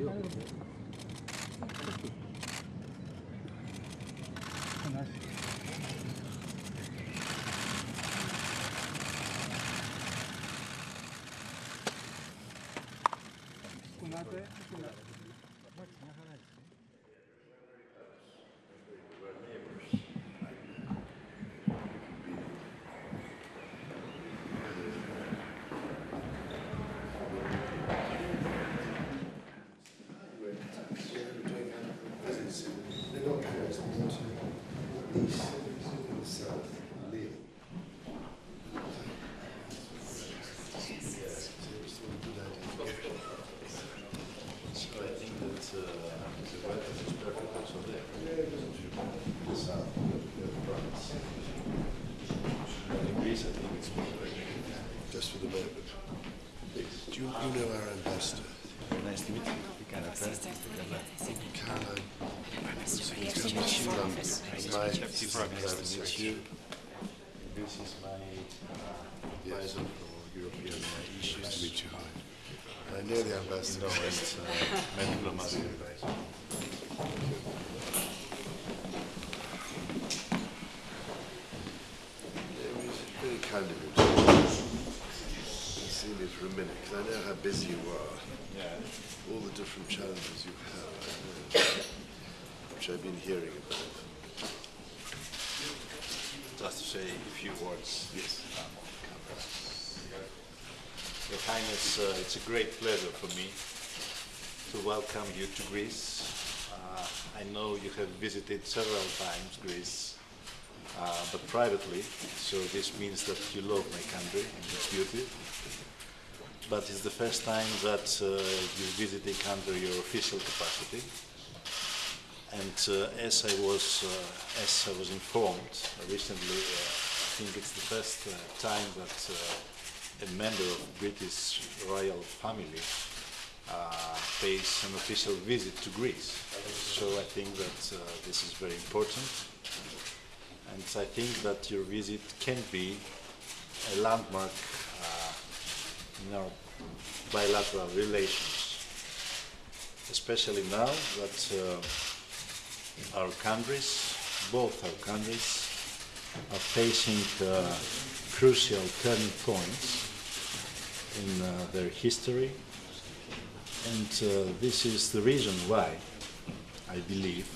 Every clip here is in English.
So I think that uh, the weather is perfect also there. The south, the France. But in Greece, I think it's perfect. Just for the moment. Do you, you know our ambassador, Nice to meet you. Caroline? She's coming to London. It's my secretary. This is my uh, advisor for European uh, Nice to issues. meet you. I know the ambassador. No, it's uh, my diplomatic advisor. It was very kind of you to see me for a minute, because I know how busy you are. Yeah. All the different challenges you have, know, which I've been hearing about. Just to say a few words. Yes. Your Highness, uh, it's a great pleasure for me to welcome you to Greece. Uh, I know you have visited several times Greece, uh, but privately, so this means that you love my country and its beauty. But it's the first time that uh, you're visiting under your official capacity. And uh, as I was, uh, as I was informed recently, uh, I think it's the first time that a member of British royal family pays an official visit to Greece. So I think that this is very important, and I think that your visit can be a landmark uh, in our bilateral relations, especially now that. Uh, our countries, both our countries, are facing uh, crucial turning points in uh, their history. And uh, this is the reason why I believe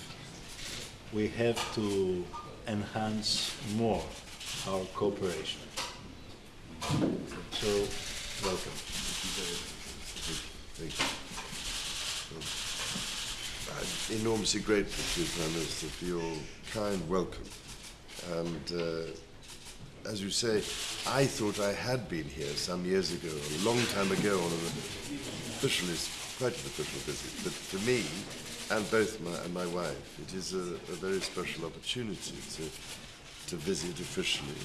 we have to enhance more our cooperation. So, welcome. Thank you. I'm enormously grateful to you, Prime Minister, for your kind welcome. And uh, as you say, I thought I had been here some years ago, a long time ago, on an official, quite an official visit. But for me, and both my and my wife, it is a, a very special opportunity to to visit officially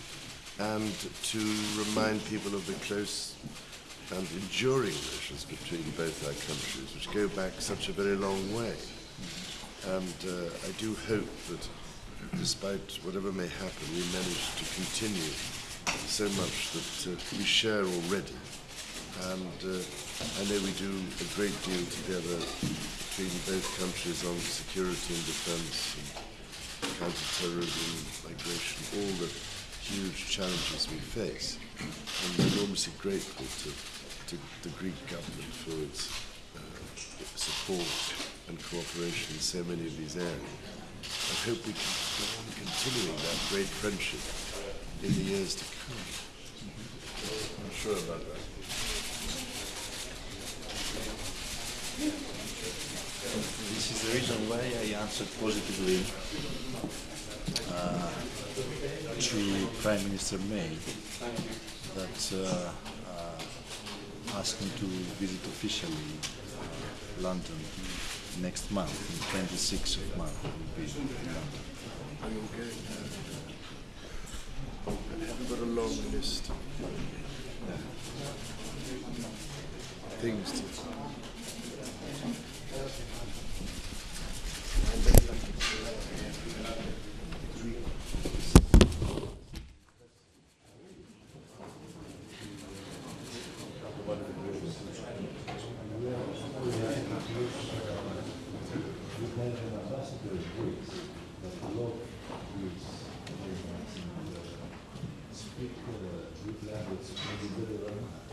and to remind people of the close and enduring relations between both our countries, which go back such a very long way. And uh, I do hope that, despite whatever may happen, we manage to continue so much that uh, we share already. And uh, I know we do a great deal together between both countries on security and defence and counter-terrorism, migration, all the huge challenges we face. And I'm enormously grateful to, to the Greek government for its uh, support and cooperation in so many of these areas. I hope we can go on continuing that great friendship in the years to come. I'm sure about that. This is the reason why I answered positively uh, to Prime Minister May that uh, uh, asked me to visit officially uh, London next month, the 26th of March. will be in London. Are you I haven't got a long list. Things to. Belgian ambassador Greece, that love Greece very much and uh, speak uh, good language.